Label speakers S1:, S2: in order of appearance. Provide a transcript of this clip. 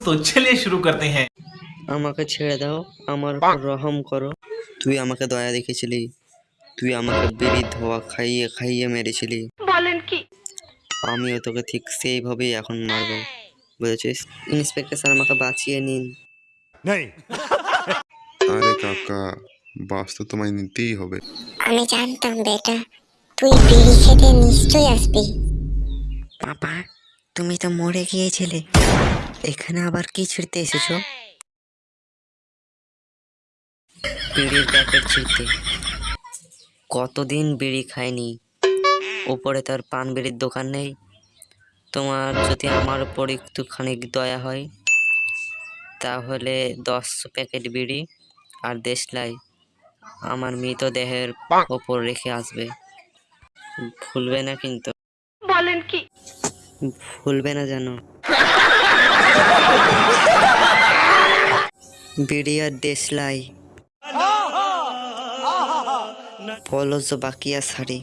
S1: তো চলিয়ে শুরু করতে হ্যাঁ
S2: আমাকে ছেড়ে দাও আমার রহম করো। তুই আমাকে দয়া দেখেছিলি। তুই আমাকে বেরি ধোয়া খাইয়ে খাইয়ে মেরেছিলি।
S3: বলেন কি?
S2: আমিও তোকে ঠিক সেইভাবেই এখন মারব। বুঝেছিস? ইন্সপেক্টর স্যার আমাকে বাঁচিয়ে নিন।
S4: আরে কাকা বাস তো তোমায় নিতেই হবে।
S5: আমি জানতাম বেটা। তুই বিড়ি খেতে নিশ্চয়ই আসবি।
S2: বাবা তুমি তো মরে গিয়েছিলে। এখানে আবার কি ছিঁড়তে এসেছ? বিড়ির প্যাকেট ছিঁড়তে। কতদিন বিড়ি খাইনি? ওপরে তার পান বিড়ির দোকান নেই। তোমার যদি আমার উপর একটুখানি দয়া হয় তাহলে দশ প্যাকেট বিড়ি আর দেশলাই আমার মৃতদেহের ওপর রেখে আসবে। ভুলবে না কিন্তু।
S3: বলেন কি?
S2: ভুলবে না জানো বিডিয়ার দেশলাই পলস বাকিয়া শাড়ি